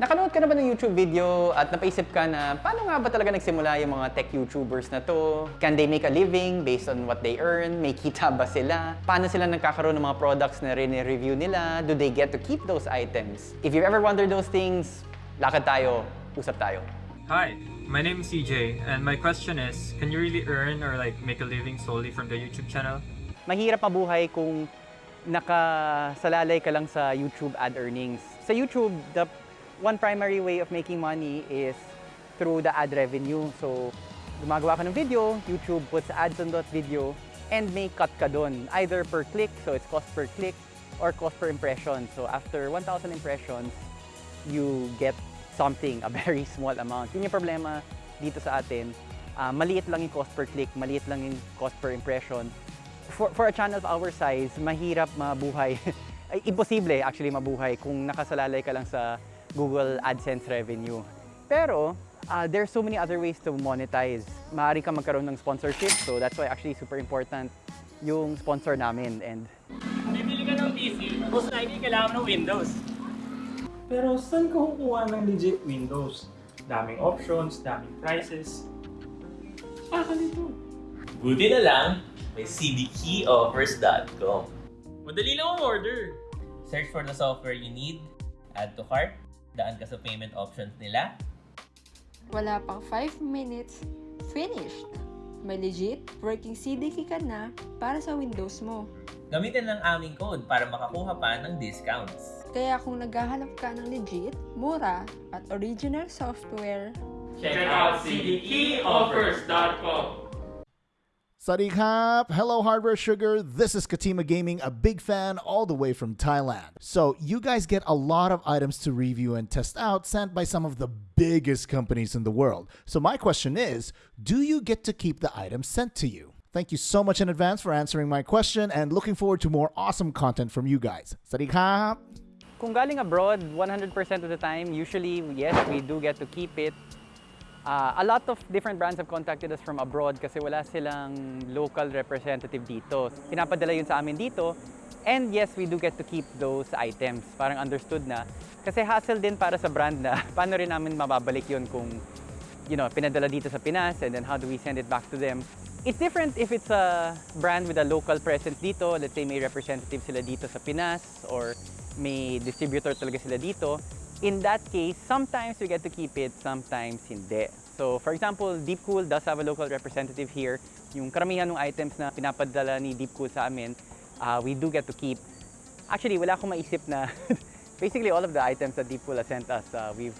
Nakanood ka na ba ng YouTube video at napaisip ka na paano nga ba talaga nagsimula yung mga tech YouTubers na to? Can they make a living based on what they earn? May kita ba sila? Paano sila nagkakaroon ng mga products na rin-review nila? Do they get to keep those items? If you've ever wondered those things, lakad tayo, usap tayo. Hi, my name is CJ, and my question is, can you really earn or like make a living solely from the YouTube channel? mahirap mabuhay kung nakasalalay ka lang sa YouTube ad earnings. Sa YouTube, the one primary way of making money is through the ad revenue. So, gumagawa ka ng video, YouTube puts ads on that video, and may cut ka doon. Either per click, so it's cost per click, or cost per impression. So, after 1,000 impressions, you get something, a very small amount. Yun yung problema dito sa atin. Ah, maliit lang yung cost per click, maliit lang yung cost per impression. For, for a channel of our size, mahirap mabuhay. Ay, imposible actually mabuhay kung nakasalalay ka lang sa Google AdSense revenue. Pero, uh, there's so many other ways to monetize. Maaari ka magkaroon ng sponsorship, so that's why actually super important yung sponsor namin. And Bibili ka ng PC, most likely kailangan ng Windows. Pero saan ka kukuha ng legit Windows? Daming options, daming prices. Ah, kalito. Buti na lang, may cdkeyoffers.com. Madali lang ang order. Search for the software you need, add to cart, daan ka sa payment options nila, Wala pang 5 minutes, finished! May legit working CDK ka na para sa Windows mo. gamitin lang aming code para makakuha pa ng discounts. Kaya kung naghahanap ka ng legit, mura, at original software, Check out cdkeyoffers.com. Sadiq Hap, hello Hardware Sugar. This is Katima Gaming, a big fan all the way from Thailand. So, you guys get a lot of items to review and test out sent by some of the biggest companies in the world. So, my question is do you get to keep the items sent to you? Thank you so much in advance for answering my question and looking forward to more awesome content from you guys. Sadiq Hap. Kung galing abroad, 100% of the time, usually, yes, we do get to keep it. Uh, a lot of different brands have contacted us from abroad kasi wala silang local representative dito. Pinapadala yun sa amin dito. And yes, we do get to keep those items. Parang understood na. Kasi hassle din para sa brand na paano rin namin mababalik yun kung you know, pinadala dito sa Pinas and then how do we send it back to them. It's different if it's a brand with a local presence dito. Let's say may representative sila dito sa Pinas or may distributor talaga sila dito. In that case, sometimes we get to keep it, sometimes hindi. So for example, Deepcool does have a local representative here. Yung karamihan ng items na pinapadala ni Deepcool sa amin, uh, we do get to keep. Actually, wala akong maisip na basically all of the items that Deepcool has sent us, uh, we've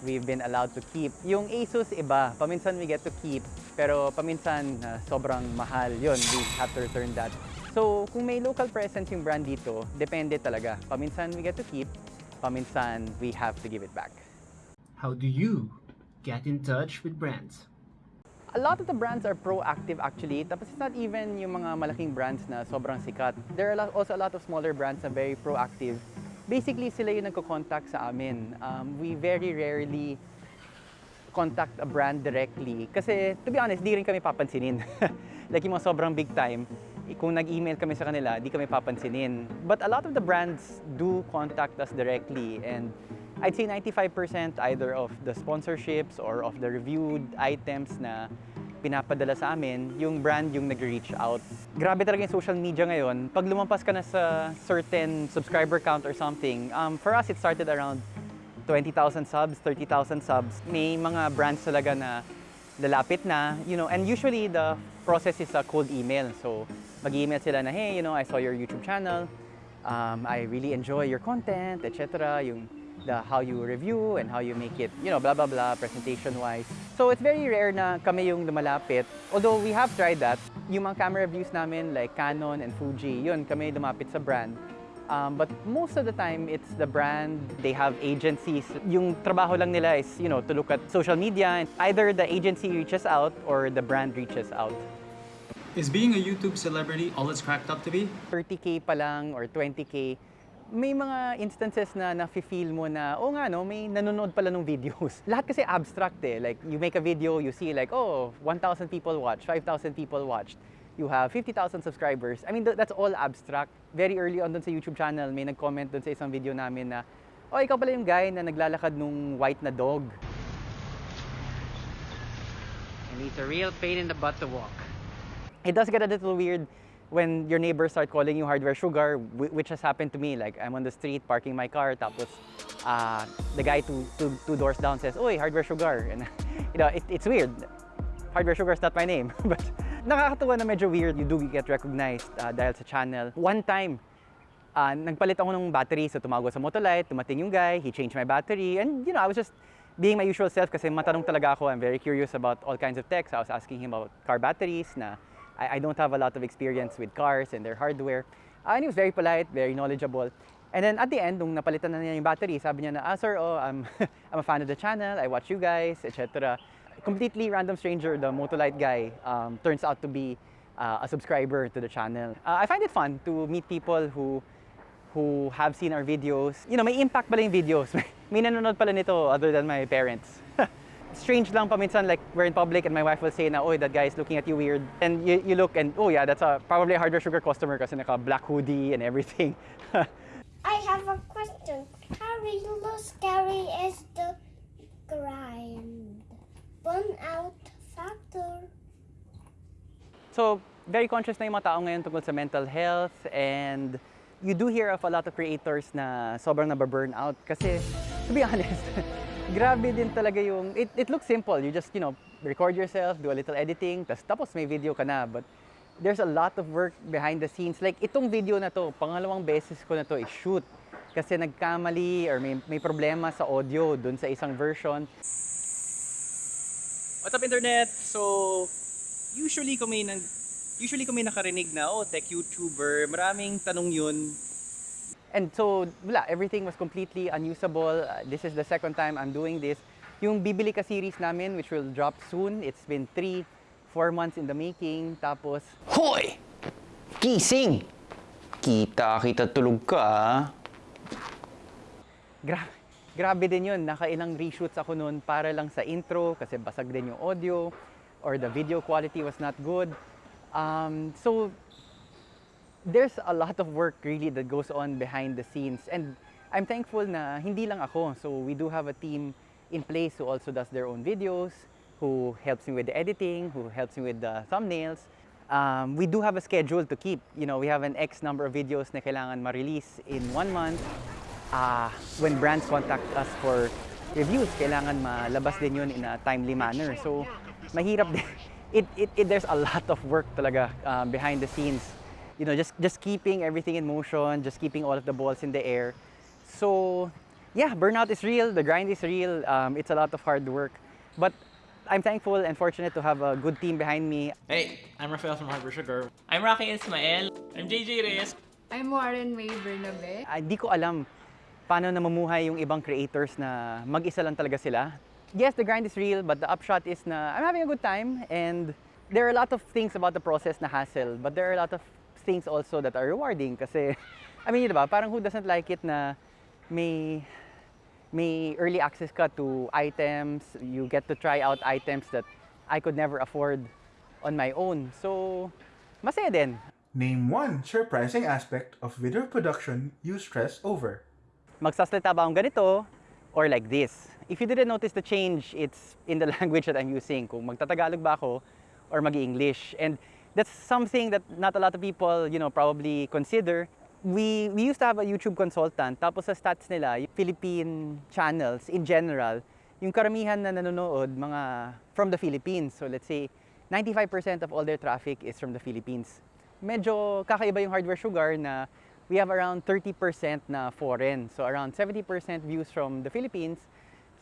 we've been allowed to keep. Yung Asus iba, paminsan we get to keep, pero paminsan uh, sobrang mahal yun. We have to return that. So, kung may local presence yung brand dito, depende talaga. Paminsan we get to keep, paminsan we have to give it back. How do you get in touch with brands? A lot of the brands are proactive actually. Tapos it's not even yung mga malaking brands na sobrang sikat. There are also a lot of smaller brands na very proactive. Basically, sila yung nagko-contact sa amin. Um, we very rarely contact a brand directly. Kasi, to be honest, di rin kami papansinin. like yung mga sobrang big time, kung nag-email kami sa kanila, di kami papansinin. But a lot of the brands do contact us directly and I'd say 95% either of the sponsorships or of the reviewed items na pinapadala sa amin, yung brand yung nag-reach out. Grabe talaga yung social media ngayon. Pag lumampas ka na sa certain subscriber count or something, um, for us it started around 20,000 subs, 30,000 subs. May mga brands talaga na lalapit na, you know, and usually the process is a cold email. So, mag-email sila na, hey, you know, I saw your YouTube channel. Um, I really enjoy your content, etc. Yung the how you review and how you make it, you know, blah, blah, blah, presentation-wise. So, it's very rare na kami yung lumalapit. Although we have tried that. Yung mga camera reviews namin, like Canon and Fuji, yun, kami lumapit sa brand. Um, but most of the time, it's the brand. They have agencies. Yung trabaho lang nila is, you know, to look at social media. Either the agency reaches out or the brand reaches out. Is being a YouTube celebrity all it's cracked up to be? 30K pa lang or 20K, may mga instances na nafe-feel mo na, oh nga no, may nanonood pala ng videos. Lahat kasi abstract eh. Like, you make a video, you see like, oh, 1,000 people watched, 5,000 people watched. You have 50,000 subscribers. I mean, th- that's all abstract. Very early on dun sa YouTube channel, may nag-comment dun sa isang video namin na, oh, ikaw pala yung guy na naglalakad nung white na dog. And he's a real pain in the butt to walk. It does get a little weird when your neighbors start calling you hardware sugar, which has happened to me. Like, I'm on the street parking my car, tapos uh, the guy two, two, two doors down says, Oy, hardware sugar. And, you know, it, it's weird. Hardware Sugar is not my name. But nakakatuwa na medyo weird. You do get recognized uh, dahil sa channel. One time, uh, nagpalit ako ng battery. So tumawag sa Motolite, tumating yung guy, he changed my battery. And you know, I was just being my usual self kasi matanong talaga ako. I'm very curious about all kinds of tech. So I was asking him about car batteries na I, I don't have a lot of experience with cars and their hardware. Uh, and he was very polite, very knowledgeable. And then at the end, nung napalitan na niya yung battery, sabi niya na, ah sir, oh, I'm, I'm a fan of the channel, I watch you guys, etc. Completely random stranger, the Motolite guy, um, turns out to be uh, a subscriber to the channel. Uh, I find it fun to meet people who who have seen our videos. You know, may impact pala yung videos. may nanonood pala nito other than my parents. Strange lang paminsan, like we're in public and my wife will say na, oh, that guy is looking at you weird. And you, you look and, oh yeah, that's a, probably a hardware sugar customer because kasi naka black hoodie and everything. I have a question. How really scary is the grind? Burnout factor. So, very conscious na yung mga tao ngayon tungkol sa mental health and you do hear of a lot of creators na sobrang nababurn out kasi to be honest, grabe din talaga yung, it, it looks simple. You just, you know, record yourself, do a little editing, tas, tapos may video ka na. But there's a lot of work behind the scenes. Like itong video na to, pangalawang beses ko na to i-shoot kasi nagkamali or may, may problema sa audio dun sa isang version. What's up internet? So, usually may, nang, usually may nakarinig na, oh, tech YouTuber, maraming tanong yun. And so, wala, everything was completely unusable. Uh, this is the second time I'm doing this. Yung Bibili Ka series namin, which will drop soon, it's been three, four months in the making. Tapos, Hoy! Gising! Kita kita tulog ka ah. Gra- grabe din yun. Nakailang reshoots ako noon para lang sa intro kasi basag din yung audio or the video quality was not good. Um, so, there's a lot of work really that goes on behind the scenes. And I'm thankful na hindi lang ako. So, we do have a team in place who also does their own videos, who helps me with the editing, who helps me with the thumbnails. Um, we do have a schedule to keep. You know, we have an X number of videos na kailangan ma-release in one month. Ah, when brands contact us for reviews, kailangan malabas din yun in a timely manner. So, mahirap din. It, it, it, there's a lot of work talaga um, behind the scenes. You know, just, just keeping everything in motion, just keeping all of the balls in the air. So, yeah, burnout is real, the grind is real, um, it's a lot of hard work. But I'm thankful and fortunate to have a good team behind me. Hey, I'm Rafael from Hardware Sugar. I'm Rocky Ismael. I'm JJ Reyes. I'm Warren May Bernabe. Ah, Di ko alam paano namumuhay yung ibang creators na mag-isa lang talaga sila. Yes, the grind is real, but the upshot is na I'm having a good time and there are a lot of things about the process na hassle, but there are a lot of things also that are rewarding kasi, I mean, yun diba, parang who doesn't like it na may may early access ka to items, you get to try out items that I could never afford on my own. So, masaya din. Name one surprising aspect of video production you stress over. magsasalita ba akong ganito or like this. If you didn't notice the change, it's in the language that I'm using. Kung magtatagalog ba ako or mag-English. And that's something that not a lot of people, you know, probably consider. We, we used to have a YouTube consultant. Tapos sa stats nila, Philippine channels in general, yung karamihan na nanonood, mga from the Philippines. So let's say, 95% of all their traffic is from the Philippines. Medyo kakaiba yung hardware sugar na we have around 30% na foreign. So around 70% views from the Philippines,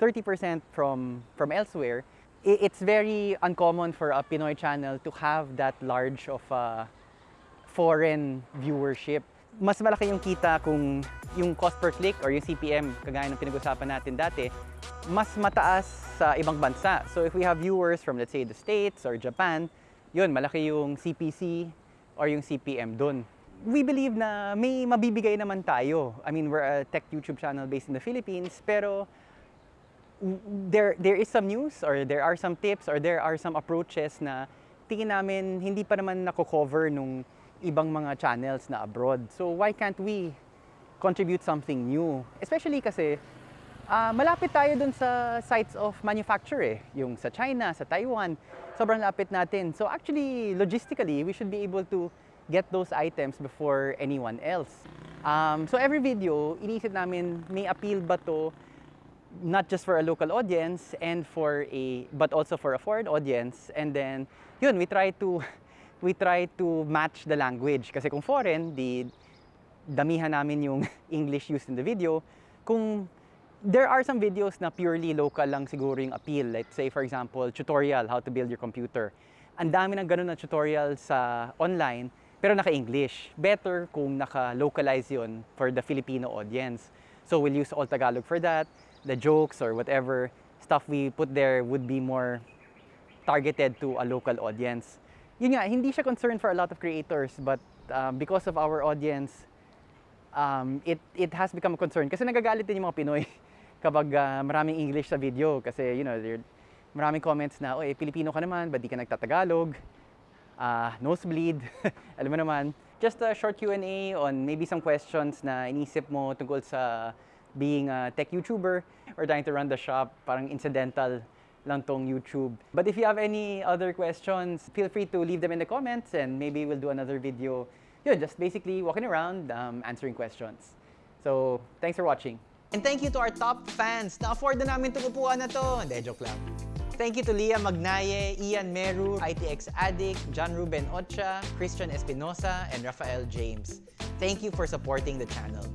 30% from, from elsewhere. It's very uncommon for a Pinoy channel to have that large of a foreign viewership. Mas malaki yung kita kung yung cost per click or yung CPM, kagaya ng pinag-usapan natin dati, mas mataas sa ibang bansa. So if we have viewers from let's say the States or Japan, yun, malaki yung CPC or yung CPM dun. We believe na may mabibigay naman tayo. I mean, we're a tech YouTube channel based in the Philippines, pero there there is some news or there are some tips or there are some approaches na tingin namin hindi pa naman nako-cover nung ibang mga channels na abroad. So why can't we contribute something new. Especially kasi ah, malapit tayo dun sa sites of manufacture eh. Yung sa China, sa Taiwan, sobrang lapit natin. So actually, logistically, we should be able to get those items before anyone else. Um, so every video, inisip namin, may appeal ba to not just for a local audience and for a but also for a foreign audience. And then yun we try to we try to match the language. Kasi kung foreign di damihan namin yung English used in the video. Kung there are some videos na purely local lang siguro yung appeal. Like say for example tutorial how to build your computer. Ang dami ng ganun na tutorial sa online pero naka-English. Better kung naka-localize yun for the Filipino audience. So we'll use all Tagalog for that the jokes or whatever stuff we put there would be more targeted to a local audience. Yun nga, hindi siya concern for a lot of creators but um, because of our audience, um, it, it has become a concern. Kasi nagagalit din yung mga Pinoy kapag uh, maraming English sa video. Kasi, you know, there, maraming comments na, oy, Pilipino ka naman, ba't di ka nagtatagalog? Uh, nosebleed, alam mo naman. Just a short Q&A on maybe some questions na inisip mo tungkol sa being a tech YouTuber or trying to run the shop, parang incidental lang tong YouTube. But if you have any other questions, feel free to leave them in the comments and maybe we'll do another video. Yun, just basically walking around, um, answering questions. So, thanks for watching. And thank you to our top fans. Na-afford na namin itong na to. Hindi, joke lang. Thank you to Leah Magnaye, Ian Meru, ITX Addict, John Ruben Ocha, Christian Espinosa, and Rafael James. Thank you for supporting the channel.